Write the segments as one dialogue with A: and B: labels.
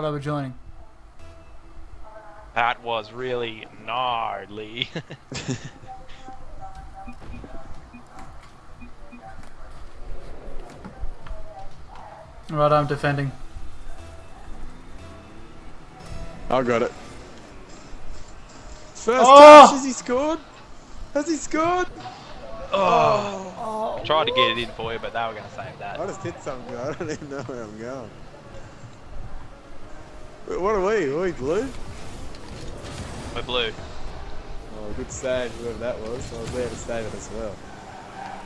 A: Right, we're joining.
B: That was really gnarly.
A: Right, I'm defending.
C: I got it. First
A: Oh!
C: touch, has he scored? Has he scored?
B: oh, i tried to get it in for you, but they were going to save that.
C: I
B: that.
C: just hit something. I don't even know where I'm going. Wait, What are we? Are we blue?
B: We're blue.
C: Oh, good save, whoever that was. I was there to save it as well.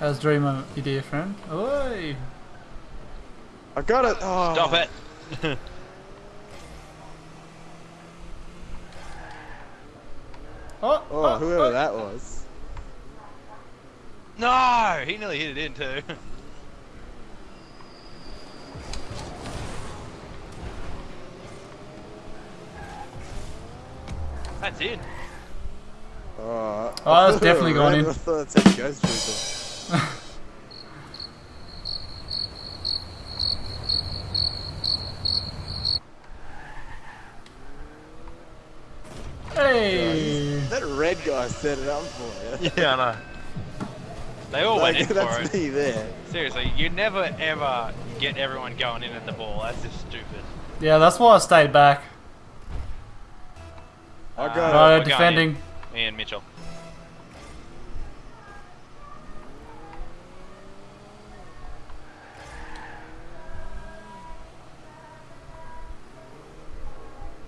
A: How's Dreamer, your dear friend? Oi!
C: I got it! Oh.
B: Stop it.
A: Oh,
C: oh, Oh, whoever oh. that was.
B: No, he nearly hit it in too. That's in.
C: Oh,
A: Oh, that's definitely going in.
C: I thought that said Ghost Trooper.
A: Hey!
C: That red guy set it up for you.
B: Yeah, I know. They all went
C: Like,
B: in for
C: that's
B: it.
C: me there.
B: Seriously, you never ever get everyone going in at the ball. That's just stupid.
A: Yeah, that's why I stayed back.
C: I got
B: Uh,
C: it.
A: Right,
B: we're going
A: defending.
B: Me and Mitchell.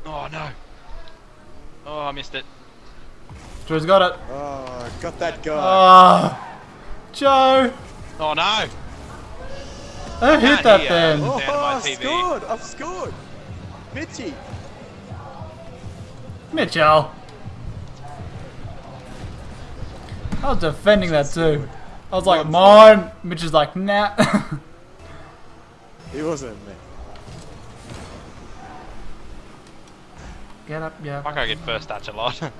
B: Oh no. Oh, I missed it.
A: Drew's got it.
C: Oh, got that guy.
A: Ah, Joe!
B: Oh no.
A: Who hit that
B: hear.
A: then?
B: Oh.
C: Oh,
B: down to my
C: I've
B: TV.
C: scored! I've scored! Mitchy!
A: Mitchell! I was defending that too. I was like, mine! Mitch is like, nah.
C: He wasn't me.
A: Get up, yeah.
B: I Fuck, I get first touch a lot.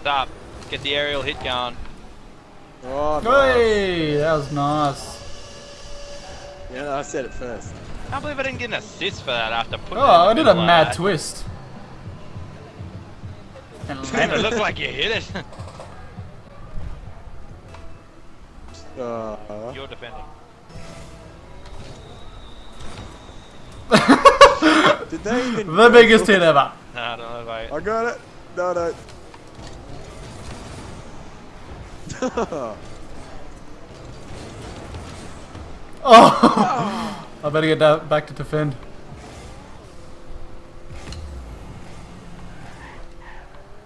B: Stop. Get the aerial hit going.
C: Oh, no.
A: Hey, that was nice.
C: Yeah, I said it first.
B: I can't believe I didn't get an assist for that after putting
A: Oh,
B: it in
A: I did a
B: like
A: mad
B: that.
A: twist. And
B: And it
A: landed
B: looked like you hit it.
C: Uh,
B: You're defending.
C: did they even
A: The biggest hit ever.
B: No, I don't know if I...
C: I got it. No, no.
A: Oh! I better get that back to defend.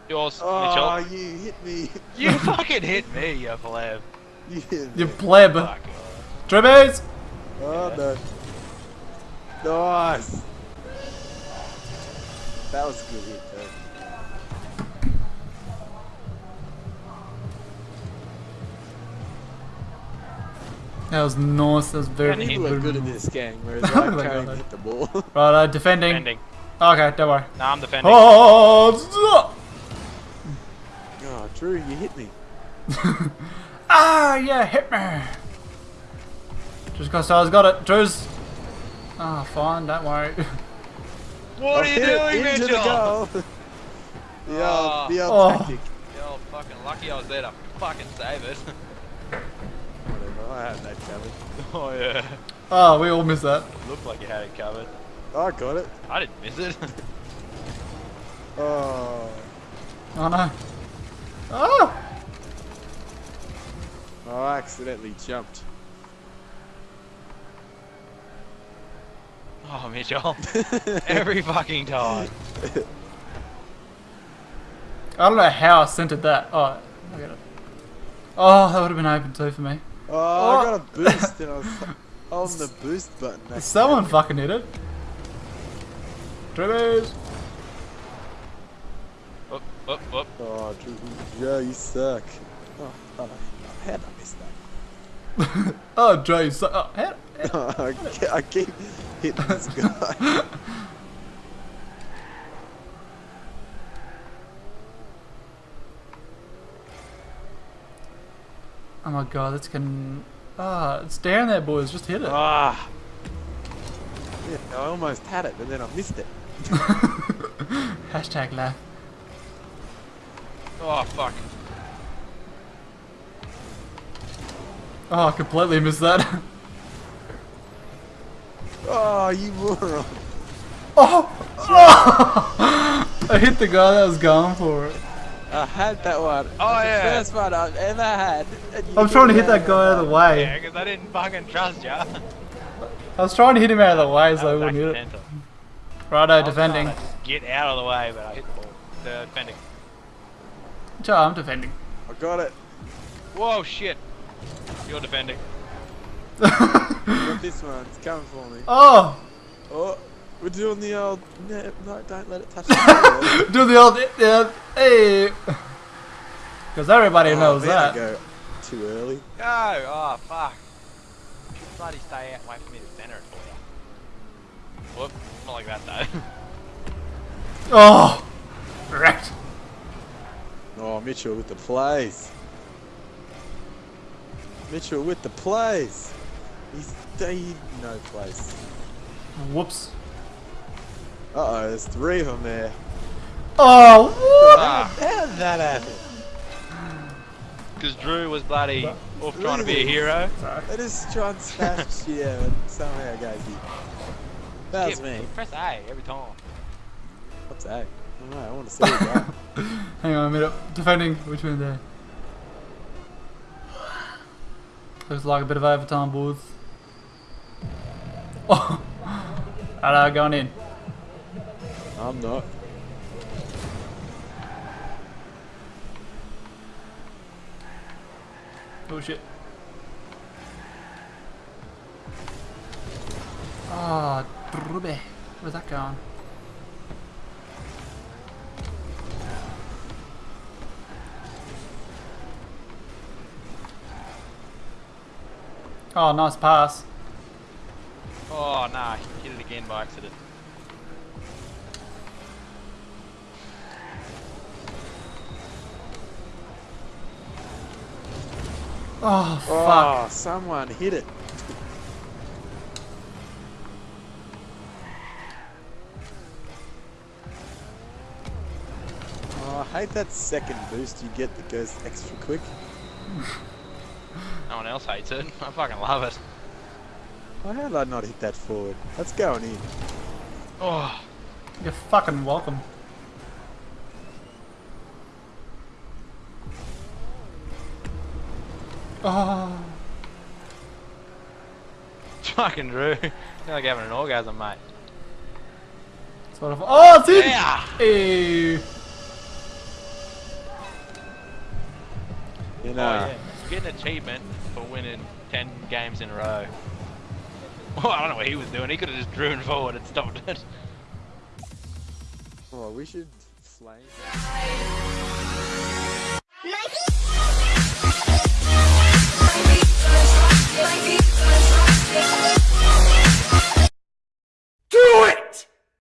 B: Yours,
C: oh,
B: Mitchell.
C: you hit me.
B: You fucking hit me, you pleb.
C: You hit
A: You
C: me.
A: pleb.
B: Fuck.
A: Trebes!
C: Oh, no. Nice. That was a good hit, too.
A: That was nice. That was very
B: Can he
C: People
A: good.
C: are good at this game, whereas
A: Oh
C: I
A: my
C: can't even
A: God.
C: hit the ball.
A: Right, uh, defending.
B: Defending.
A: Okay, don't worry.
B: No, I'm defending.
A: Oh!
C: oh, Drew, you hit me.
A: Ah, yeah, hit me. Just because I got it. Drew's. Ah, fine, don't worry.
B: What
C: I
B: are you
C: hit it
B: doing,
C: into
B: Mitchell?
C: the goal. the old,
B: Oh.
C: the old
A: Oh.
C: tactic.
B: Yo, fucking lucky I was there to fucking save it.
C: Whatever, I had that covered.
B: oh yeah.
A: Oh, we all missed that.
B: Looked like you had it covered.
C: I got it.
B: I didn't miss it.
C: Oh.
A: Oh no. Oh!
C: I accidentally jumped.
B: oh, Mitchell. Every fucking time.
A: I don't know how I centered that. Oh, I get it. Oh, that would have been open too for me.
C: Oh, I
A: Oh.
C: got a boost and I was on the boost button.
A: Someone fucking hit it. Trebes!
B: Whoop, whoop, whoop.
C: Oh, oh, oh. oh Drew, Joe, you suck. Oh, oh, how did I miss that?
A: Oh, Joe, you suck. Oh, how,
C: I ke- I keep hitting this guy.
A: oh my god, that's getting. Ah, it's down there, boys. Just hit it.
B: Ah,
C: Yeah, I almost had it, but then I missed it.
A: Hashtag laugh.
B: oh fuck.
A: Oh, I completely missed that.
C: Oh, you moron.
A: oh! oh! I hit the guy that was going for it.
C: I had that one.
B: Oh,
C: That's
B: yeah.
C: The first one I've ever had.
A: I'm trying to hit that guy out of the way.
B: Yeah, because I didn't fucking trust ya.
A: I was trying to hit him out of the way so I wouldn't hit it.
B: accidental.
A: Righto,
B: I was
A: defending.
B: trying to Get out of the way, but I hit the ball. The defending.
A: Joe, I'm defending.
C: I got it.
B: Whoa, shit. You're defending.
C: Got this one. It's coming for me.
A: oh!
C: Oh, we're doing the old. No, no don't let it touch the
A: Do the old. Uh, hey! Because everybody knows
C: man, I
A: that.
C: go too early.
B: Go! Oh, fuck. Bloody stay out, wait for me to center it for you. Whoop. Not like that, though.
A: Oh! Wrecked.
C: Oh, Mitchell with the plays. Mitchell with the plays. He's he no place.
A: Whoops.
C: Uh oh, there's three of them there.
A: Oh! whoop.
B: ah,
C: How did that happen?
B: because Drew was bloody off trying to be a hero.
C: I just try and smash shit out and somehow goes in. That was
B: Yeah,
C: me.
B: Press A every time.
C: What's that? I don't know, I want to see it go.
A: Hang on a minute. Defending. Which one there? Looks like a bit of overtime, boys. Oh! Hello, going in.
C: I'm not.
A: Oh shit. Ah, Drube. Where's that going? Oh, nice pass.
B: Oh, nah. Hit it again by accident.
A: Oh, oh, fuck.
C: Oh, someone hit it. Oh, I hate that second boost you get that goes extra quick.
B: No one else hates it. I fucking love it.
C: Why did I not hit that forward? That's going in.
B: Oh,
A: You're fucking welcome. Oh.
B: fucking Drew. You're like having an orgasm, mate.
A: Sort of. Oh, it's in!
B: Yeah!
A: Hey.
C: You
B: Oh,
C: know,
B: yeah. You get an achievement for winning 10 games in a row. Well, I don't know what he was doing. He could have just driven forward and stopped it.
C: oh, we should flame.
D: Nike.